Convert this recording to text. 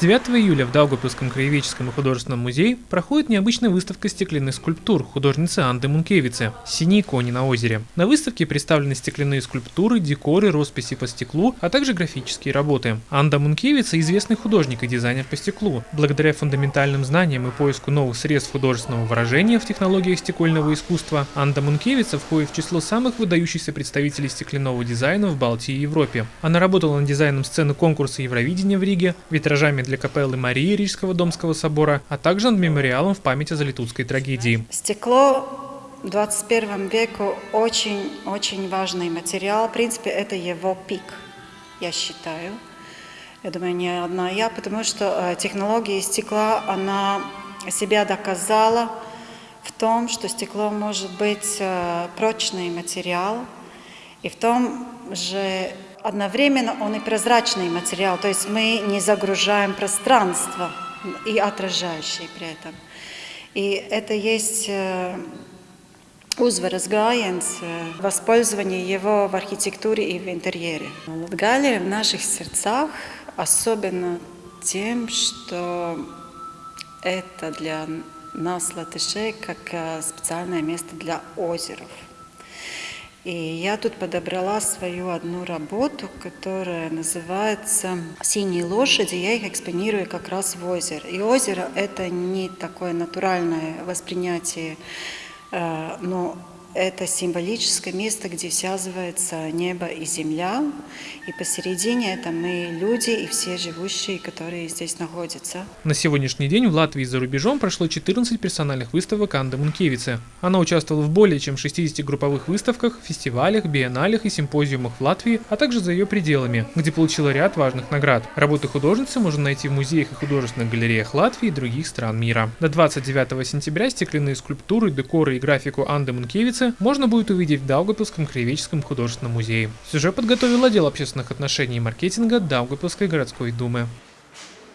9 июля в Даугавпилском краеведческом и художественном музее проходит необычная выставка стеклянных скульптур художницы Анды Мункевицы «Синие кони на озере». На выставке представлены стеклянные скульптуры, декоры, росписи по стеклу, а также графические работы. Анда Мункевица – известный художник и дизайнер по стеклу. Благодаря фундаментальным знаниям и поиску новых средств художественного выражения в технологиях стекольного искусства, Анда Мункевица входит в число самых выдающихся представителей стеклянного дизайна в Балтии и Европе. Она работала над дизайном сцены конкурса Евровидения в Риге, витражами для капеллы Марии Рижского Домского собора, а также над мемориалом в память о Залитутской трагедии. Стекло в 21 веку очень-очень важный материал. В принципе, это его пик, я считаю. Я думаю, не одна я, потому что э, технология стекла, она себя доказала в том, что стекло может быть э, прочный материал, и в том же одновременно он и прозрачный материал, то есть мы не загружаем пространство и отражающий при этом. И это есть uzvaras gājiens, воспользование его в архитектуре и в интерьере. Латгалия в наших сердцах особенно тем, что это для нас, латышей, как специальное место для озеров. И я тут подобрала свою одну работу, которая называется «Синие лошади». Я их экспонирую как раз в озеро. И озеро – это не такое натуральное воспринятие, э, но это символическое место, где связывается небо и земля, и посередине это мы люди и все живущие, которые здесь находятся. На сегодняшний день в Латвии за рубежом прошло 14 персональных выставок Анды Мункевицы. Она участвовала в более чем 60 групповых выставках, фестивалях, биенналях и симпозиумах в Латвии, а также за ее пределами, где получила ряд важных наград. Работы художницы можно найти в музеях и художественных галереях Латвии и других стран мира. До 29 сентября стеклянные скульптуры, декоры и графику Анды Мункевицы улицы можно будет увидеть в Даугапилском краеведческом художественном музее. Сюжет подготовил отдел общественных отношений и маркетинга Даугапилской городской думы.